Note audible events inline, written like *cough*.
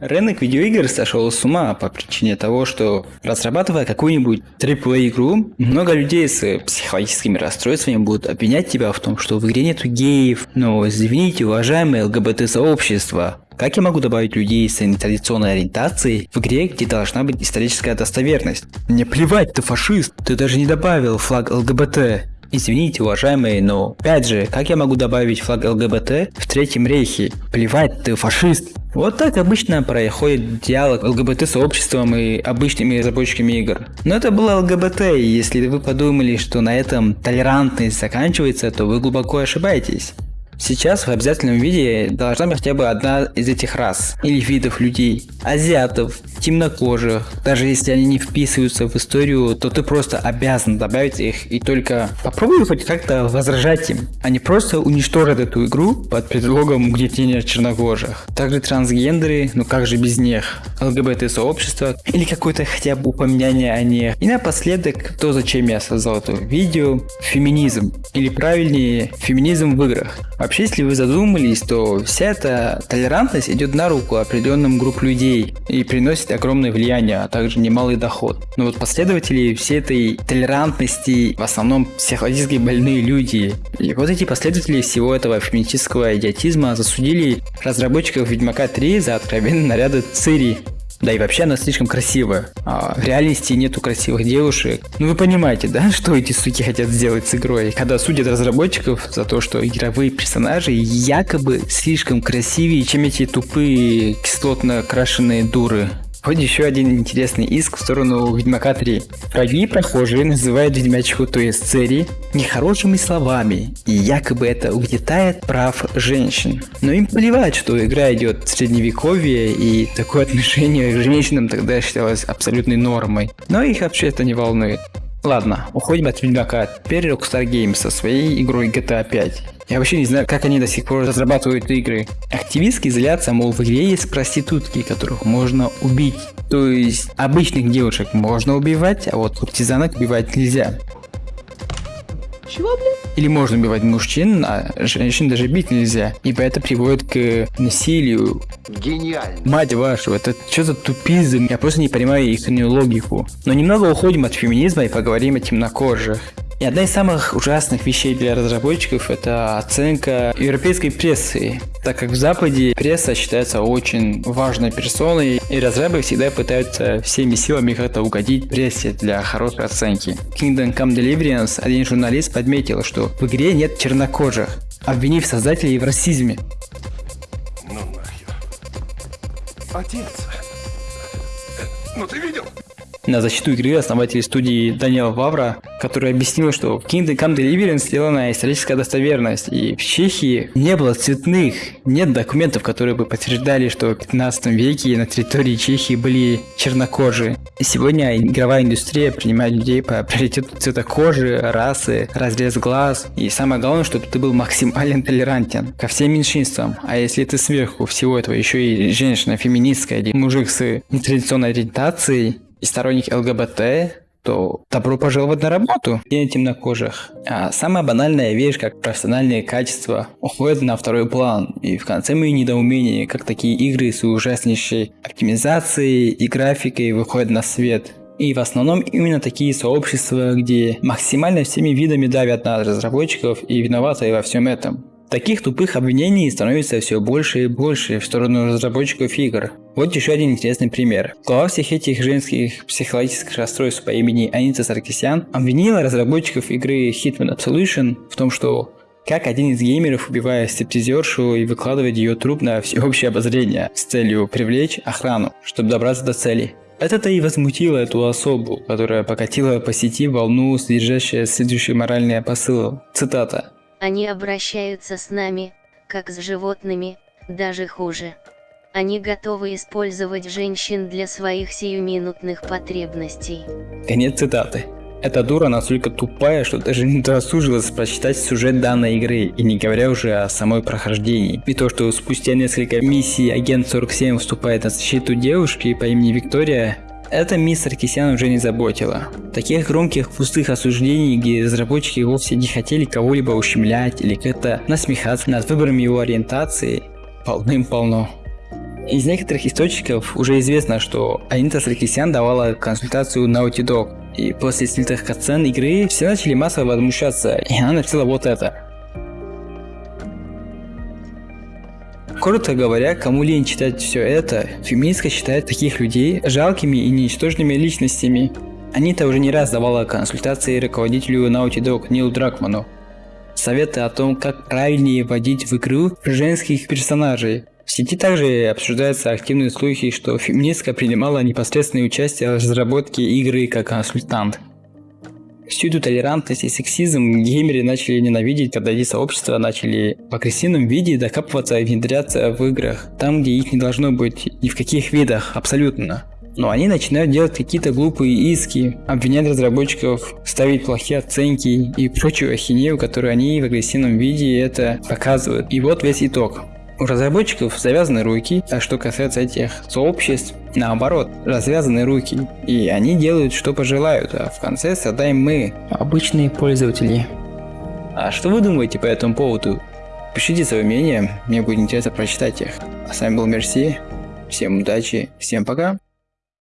Рынок видеоигр сошел с ума по причине того, что разрабатывая какую-нибудь AAA игру, много людей с психологическими расстройствами будут обвинять тебя в том, что в игре нету геев. Но извините, уважаемые ЛГБТ-сообщества, как я могу добавить людей с нетрадиционной ориентацией в игре, где должна быть историческая достоверность? Мне плевать, ты фашист, ты даже не добавил флаг ЛГБТ. Извините, уважаемые, но опять же, как я могу добавить флаг ЛГБТ в Третьем Рейхе? Плевать, ты фашист. Вот так обычно происходит диалог ЛГБТ-сообществом и обычными разработчиками игр. Но это было ЛГБТ, и если вы подумали, что на этом толерантность заканчивается, то вы глубоко ошибаетесь. Сейчас в обязательном виде должна быть хотя бы одна из этих рас или видов людей. Азиатов, темнокожих. Даже если они не вписываются в историю, то ты просто обязан добавить их и только попробуй хоть как-то возражать им, а не просто уничтожить эту игру под предлогом угнетения чернокожих. Также трансгендеры, ну как же без них, ЛГБТ-сообщество или какое-то хотя бы упоминание о них. И напоследок, то зачем я создал это видео, феминизм, или правильнее, феминизм в играх. Вообще, если вы задумались, то вся эта толерантность идет на руку определенным групп людей и приносит огромное влияние, а также немалый доход. Но вот последователи всей этой толерантности в основном психологически больные люди. И вот эти последователи всего этого феминистического идиотизма засудили разработчиков Ведьмака 3 за откровенные наряды Цири, да и вообще она слишком красивая. А в реальности нету красивых девушек. Ну вы понимаете, да, *laughs* что эти суки хотят сделать с игрой? Когда судят разработчиков за то, что игровые персонажи якобы слишком красивее, чем эти тупые кислотно крашеные дуры. Вот еще один интересный иск в сторону Ведьмака 3. Враги прохожие называют ведьмячку, то есть Цери, нехорошими словами, и якобы это угнетает прав женщин. Но им плевать, что игра идет в средневековье, и такое отношение к женщинам тогда считалось абсолютной нормой. Но их вообще это не волнует. Ладно, уходим от Ведьмака. Теперь Rockstar Games со своей игрой GTA 5. Я вообще не знаю, как они до сих пор разрабатывают игры. Активистки злятся, мол, в игре есть проститутки, которых можно убить. То есть обычных девушек можно убивать, а вот куртизанок убивать нельзя. Чего, блин? Или можно убивать мужчин, а женщин даже бить нельзя, ибо это приводит к насилию. Гениально. Мать вашу, это что за тупизм? Я просто не понимаю их логику. Но немного уходим от феминизма и поговорим о темнокожих. И одна из самых ужасных вещей для разработчиков это оценка европейской прессы, так как в Западе пресса считается очень важной персоной, и разрабы всегда пытаются всеми силами как-то угодить прессе для хорошей оценки. Kingdom Come Deliverance один журналист подметил, что в игре нет чернокожих, обвинив создателей в расизме. Ну нахер. Отец. Ну ты видел? На защиту игры основатель студии Даниэл Вавра, который объяснил, что в Kingdom Come Deliverance сделана историческая достоверность, и в Чехии не было цветных, нет документов, которые бы подтверждали, что в 15 веке на территории Чехии были чернокожие. Сегодня игровая индустрия принимает людей по приоритету цвета кожи, расы, разрез глаз, и самое главное, чтобы ты был максимально толерантен ко всем меньшинствам. А если ты сверху всего этого еще и женщина феминистская или мужик с нетрадиционной ориентацией, и сторонник ЛГБТ, то добро пожаловать на работу и темнокожих. А самая банальная вещь, как профессиональные качества, уходит на второй план. И в конце мои недоумения, как такие игры с ужаснейшей оптимизацией и графикой выходят на свет. И в основном именно такие сообщества, где максимально всеми видами давят на разработчиков и виноваты во всем этом. Таких тупых обвинений становится все больше и больше в сторону разработчиков игр. Вот еще один интересный пример. Глава всех этих женских психологических расстройств по имени Анита Саркисян обвинила разработчиков игры Hitman Absolution в том, что как один из геймеров убивает стриптизершу и выкладывает ее труп на всеобщее обозрение с целью привлечь охрану, чтобы добраться до цели. Это-то и возмутило эту особу, которая покатила по сети волну, содержащая следующий моральный посыл. Цитата. Они обращаются с нами, как с животными, даже хуже. Они готовы использовать женщин для своих сиюминутных потребностей. Конец цитаты. Эта дура настолько тупая, что даже не досужилась прочитать сюжет данной игры, и не говоря уже о самой прохождении. И то, что спустя несколько миссий агент 47 вступает на защиту девушки по имени Виктория, это мисс Саркисян уже не заботило. Таких громких пустых осуждений, где разработчики вовсе не хотели кого-либо ущемлять или как-то насмехаться над выбором его ориентации, полным-полно. Из некоторых источников уже известно, что Анита Саркисян давала консультацию Naughty Dog, и после снятых катсцен игры все начали массово возмущаться, и она написала вот это. Коротко говоря, кому лень читать все это, феминистка считает таких людей жалкими и ничтожными личностями. Анита уже не раз давала консультации руководителю Naughty Dog Нилу Дракману. Советы о том, как правильнее вводить в игру женских персонажей, в сети также обсуждаются активные слухи, что феминистка принимала непосредственное участие в разработке игры как консультант. Всю эту толерантность и сексизм геймеры начали ненавидеть, когда эти сообщества начали в агрессивном виде докапываться и внедряться в играх, там где их не должно быть, ни в каких видах, абсолютно. Но они начинают делать какие-то глупые иски, обвинять разработчиков, ставить плохие оценки и прочую ахинею, которую они в агрессивном виде это показывают. И вот весь итог. У разработчиков завязаны руки, а что касается этих сообществ, наоборот, развязаны руки. И они делают, что пожелают, а в конце страдаем мы, обычные пользователи. А что вы думаете по этому поводу? Пишите свое мнение, мне будет интересно прочитать их. А с вами был Мерси, всем удачи, всем пока.